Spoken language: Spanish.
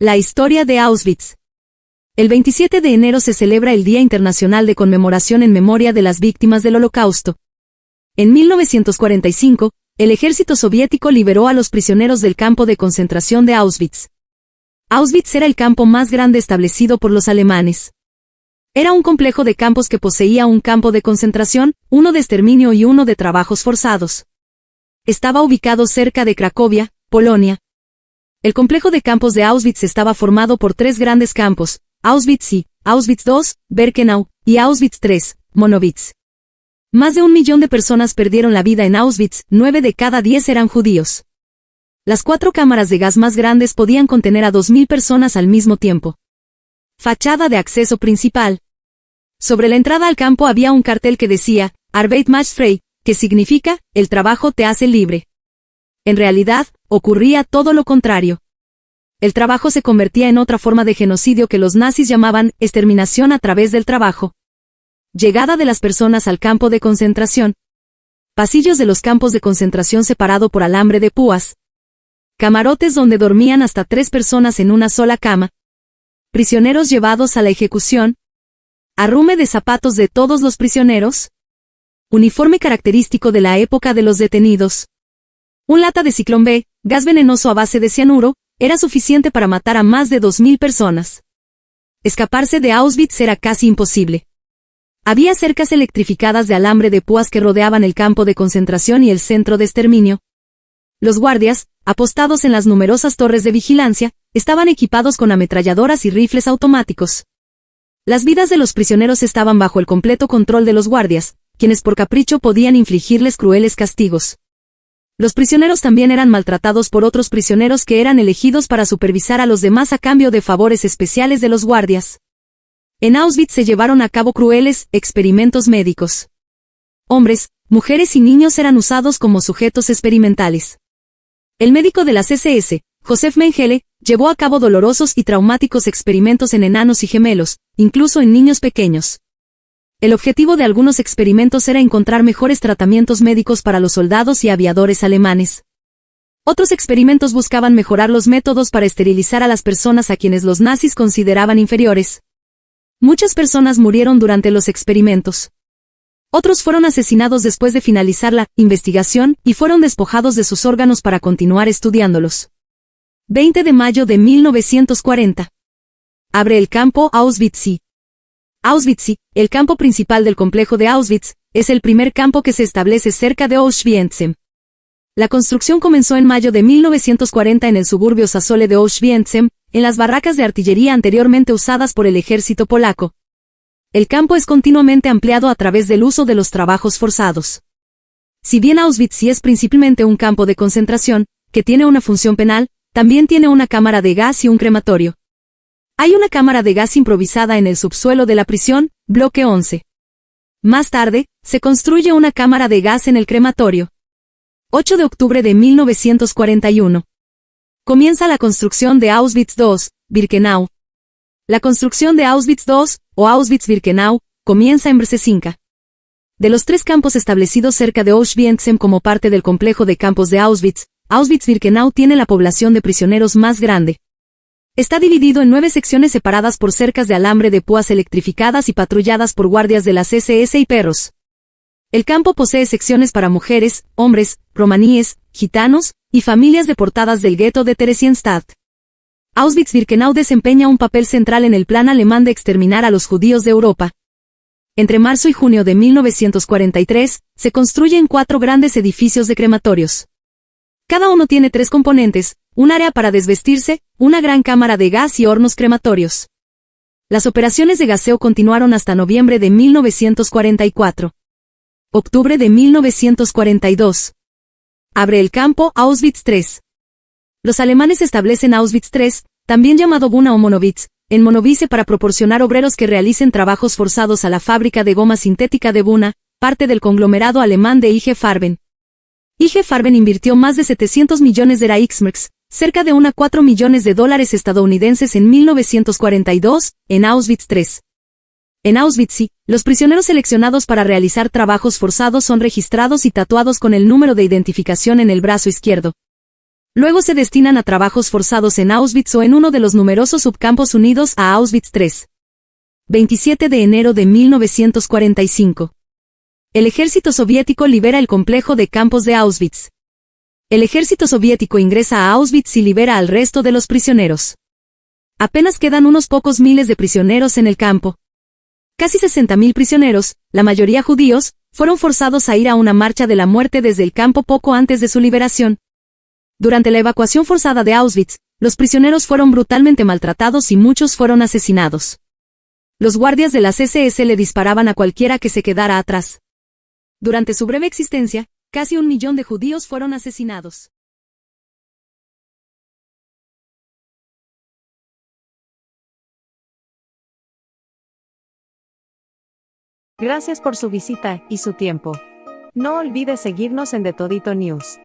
La historia de Auschwitz. El 27 de enero se celebra el Día Internacional de Conmemoración en Memoria de las Víctimas del Holocausto. En 1945, el ejército soviético liberó a los prisioneros del campo de concentración de Auschwitz. Auschwitz era el campo más grande establecido por los alemanes. Era un complejo de campos que poseía un campo de concentración, uno de exterminio y uno de trabajos forzados. Estaba ubicado cerca de Cracovia, Polonia, el complejo de campos de Auschwitz estaba formado por tres grandes campos, Auschwitz I, Auschwitz II, Birkenau, y Auschwitz III, Monowitz. Más de un millón de personas perdieron la vida en Auschwitz, nueve de cada diez eran judíos. Las cuatro cámaras de gas más grandes podían contener a dos mil personas al mismo tiempo. Fachada de acceso principal. Sobre la entrada al campo había un cartel que decía, Arbeit macht frei, que significa, el trabajo te hace libre. En realidad, ocurría todo lo contrario. El trabajo se convertía en otra forma de genocidio que los nazis llamaban exterminación a través del trabajo. Llegada de las personas al campo de concentración. Pasillos de los campos de concentración separado por alambre de púas. Camarotes donde dormían hasta tres personas en una sola cama. Prisioneros llevados a la ejecución. Arrume de zapatos de todos los prisioneros. Uniforme característico de la época de los detenidos. Un lata de ciclón B, gas venenoso a base de cianuro, era suficiente para matar a más de 2.000 personas. Escaparse de Auschwitz era casi imposible. Había cercas electrificadas de alambre de púas que rodeaban el campo de concentración y el centro de exterminio. Los guardias, apostados en las numerosas torres de vigilancia, estaban equipados con ametralladoras y rifles automáticos. Las vidas de los prisioneros estaban bajo el completo control de los guardias, quienes por capricho podían infligirles crueles castigos. Los prisioneros también eran maltratados por otros prisioneros que eran elegidos para supervisar a los demás a cambio de favores especiales de los guardias. En Auschwitz se llevaron a cabo crueles experimentos médicos. Hombres, mujeres y niños eran usados como sujetos experimentales. El médico de las SS, Josef Mengele, llevó a cabo dolorosos y traumáticos experimentos en enanos y gemelos, incluso en niños pequeños. El objetivo de algunos experimentos era encontrar mejores tratamientos médicos para los soldados y aviadores alemanes. Otros experimentos buscaban mejorar los métodos para esterilizar a las personas a quienes los nazis consideraban inferiores. Muchas personas murieron durante los experimentos. Otros fueron asesinados después de finalizar la investigación y fueron despojados de sus órganos para continuar estudiándolos. 20 de mayo de 1940. Abre el campo Auschwitz. Auschwitz, el campo principal del complejo de Auschwitz, es el primer campo que se establece cerca de Auschwitz. La construcción comenzó en mayo de 1940 en el suburbio Sasole de Auschwitz, en las barracas de artillería anteriormente usadas por el ejército polaco. El campo es continuamente ampliado a través del uso de los trabajos forzados. Si bien Auschwitz es principalmente un campo de concentración, que tiene una función penal, también tiene una cámara de gas y un crematorio. Hay una cámara de gas improvisada en el subsuelo de la prisión, bloque 11. Más tarde, se construye una cámara de gas en el crematorio. 8 de octubre de 1941. Comienza la construcción de Auschwitz II, Birkenau. La construcción de Auschwitz II, o Auschwitz-Birkenau, comienza en Brzezinka. De los tres campos establecidos cerca de Auschwitz como parte del complejo de campos de Auschwitz, Auschwitz-Birkenau tiene la población de prisioneros más grande. Está dividido en nueve secciones separadas por cercas de alambre de púas electrificadas y patrulladas por guardias de las SS y perros. El campo posee secciones para mujeres, hombres, romaníes, gitanos, y familias deportadas del gueto de Theresienstadt. Auschwitz-Birkenau desempeña un papel central en el plan alemán de exterminar a los judíos de Europa. Entre marzo y junio de 1943, se construyen cuatro grandes edificios de crematorios. Cada uno tiene tres componentes, un área para desvestirse, una gran cámara de gas y hornos crematorios. Las operaciones de gaseo continuaron hasta noviembre de 1944. Octubre de 1942. Abre el campo Auschwitz III. Los alemanes establecen Auschwitz III, también llamado Buna o Monowitz, en Monovice para proporcionar obreros que realicen trabajos forzados a la fábrica de goma sintética de Buna, parte del conglomerado alemán de IG Farben. IG Farben invirtió más de 700 millones de Reichsmarks, cerca de una 4 millones de dólares estadounidenses en 1942, en Auschwitz III. En Auschwitz, los prisioneros seleccionados para realizar trabajos forzados son registrados y tatuados con el número de identificación en el brazo izquierdo. Luego se destinan a trabajos forzados en Auschwitz o en uno de los numerosos subcampos unidos a Auschwitz III. 27 de enero de 1945. El ejército soviético libera el complejo de campos de Auschwitz. El ejército soviético ingresa a Auschwitz y libera al resto de los prisioneros. Apenas quedan unos pocos miles de prisioneros en el campo. Casi 60.000 prisioneros, la mayoría judíos, fueron forzados a ir a una marcha de la muerte desde el campo poco antes de su liberación. Durante la evacuación forzada de Auschwitz, los prisioneros fueron brutalmente maltratados y muchos fueron asesinados. Los guardias de las SS le disparaban a cualquiera que se quedara atrás. Durante su breve existencia, casi un millón de judíos fueron asesinados. Gracias por su visita y su tiempo. No olvide seguirnos en The Todito News.